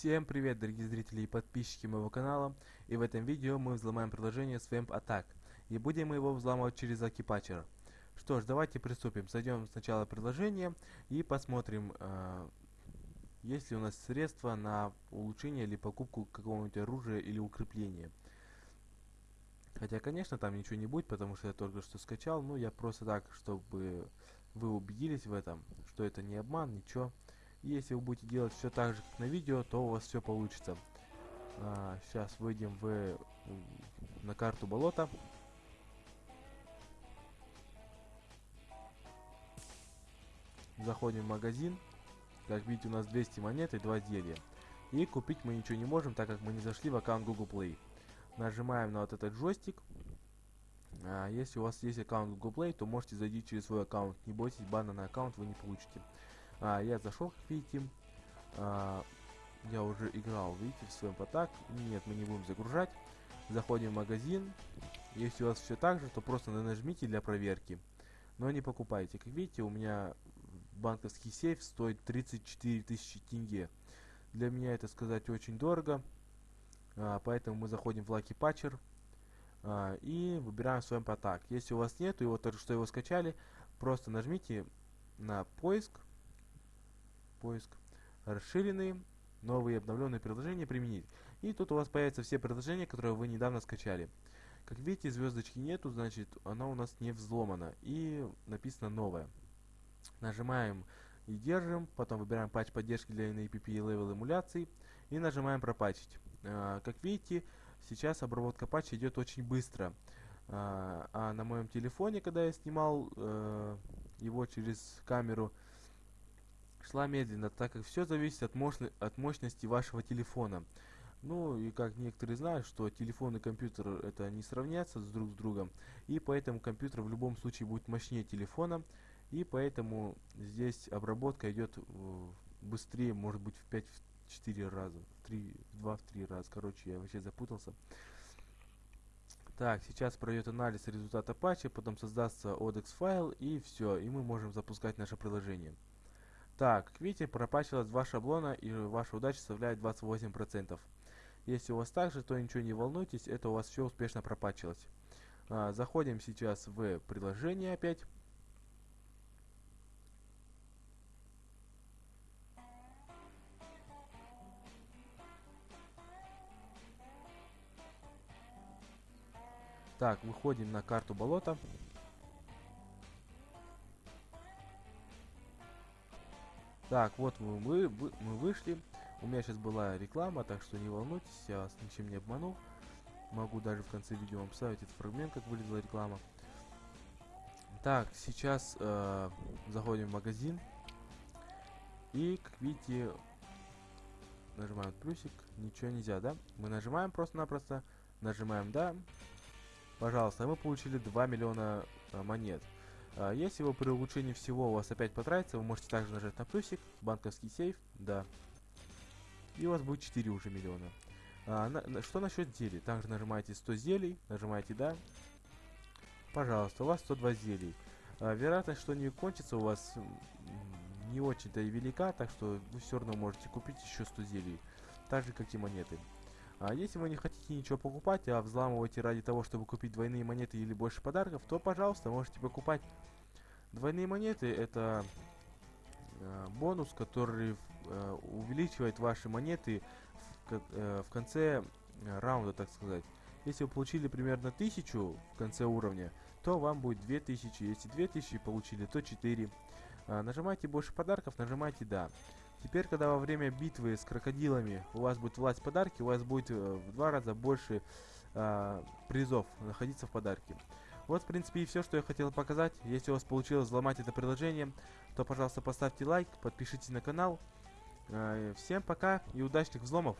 Всем привет, дорогие зрители и подписчики моего канала. И в этом видео мы взломаем приложение Swamp Attack. И будем мы его взламывать через Lucky. Что ж, давайте приступим. Зайдем сначала в приложение и посмотрим, э, есть ли у нас средства на улучшение или покупку какого-нибудь оружия или укрепления. Хотя, конечно, там ничего не будет, потому что я только что скачал. Ну, я просто так, чтобы вы убедились в этом, что это не обман, ничего. Если вы будете делать все так же, как на видео, то у вас все получится. А, сейчас выйдем в, на карту болота. Заходим в магазин. Как видите, у нас 200 монет и 2 зелья. И купить мы ничего не можем, так как мы не зашли в аккаунт Google Play. Нажимаем на вот этот джойстик. А, если у вас есть аккаунт Google Play, то можете зайти через свой аккаунт. Не бойтесь, бана на аккаунт вы не получите. А, я зашел, как видите. А, я уже играл, видите, в своем потак. Нет, мы не будем загружать. Заходим в магазин. Если у вас все так же, то просто нажмите для проверки. Но не покупайте. Как видите, у меня банковский сейф стоит 34 тысячи тенге. Для меня это сказать очень дорого. А, поэтому мы заходим в Lucky Patcher. А, и выбираем свой потак. Если у вас нет, и вот только что его скачали, просто нажмите на поиск поиск, расширенные, новые обновленные приложения применить. И тут у вас появятся все приложения, которые вы недавно скачали. Как видите, звездочки нету, значит, она у нас не взломана. И написано новое. Нажимаем и держим, потом выбираем патч поддержки для InApp и level эмуляций. И нажимаем пропатчить. А, как видите, сейчас обработка патча идет очень быстро. А, а на моем телефоне, когда я снимал э, его через камеру, шла медленно, так как все зависит от, мощно от мощности вашего телефона. Ну и как некоторые знают, что телефон и компьютер это не сравнятся с друг с другом, и поэтому компьютер в любом случае будет мощнее телефона, и поэтому здесь обработка идет э, быстрее, может быть в 5-4 раза, в 3, в 2-3 раза, короче, я вообще запутался. Так, сейчас пройдет анализ результата патча, потом создастся ODEX файл, и все, и мы можем запускать наше приложение. Так, видите, пропачилось два шаблона и ваша удача составляет 28%. Если у вас так же, то ничего не волнуйтесь, это у вас все успешно пропачилось. А, заходим сейчас в приложение опять. Так, выходим на карту болота. Так, вот мы, мы, мы вышли. У меня сейчас была реклама, так что не волнуйтесь, я вас ничем не обманул. Могу даже в конце видео вам вставить этот фрагмент, как выглядела реклама. Так, сейчас э, заходим в магазин. И, как видите, нажимаем плюсик. Ничего нельзя, да? Мы нажимаем просто-напросто. Нажимаем «Да». Пожалуйста, мы получили 2 миллиона э, монет. А, если вы при улучшении всего у вас опять потратится, вы можете также нажать на плюсик, банковский сейф, да. И у вас будет 4 уже миллиона. А, на, что насчет зелий? Также нажимаете 100 зелий, нажимаете да. Пожалуйста, у вас 102 зелий. А, вероятность, что они кончатся у вас не очень-то и велика, так что вы все равно можете купить еще 100 зелий. Так же, как и монеты. А если вы не хотите ничего покупать, а взламываете ради того, чтобы купить двойные монеты или больше подарков, то, пожалуйста, можете покупать. Двойные монеты это э, бонус, который э, увеличивает ваши монеты в, э, в конце э, раунда, так сказать. Если вы получили примерно 1000 в конце уровня, то вам будет 2000. Если 2000 получили, то 4. А, нажимайте больше подарков, нажимайте да. Теперь, когда во время битвы с крокодилами у вас будет власть подарки, у вас будет э, в два раза больше э, призов находиться в подарке. Вот, в принципе, и все, что я хотел показать. Если у вас получилось взломать это приложение, то, пожалуйста, поставьте лайк, подпишитесь на канал. Э, всем пока и удачных взломов!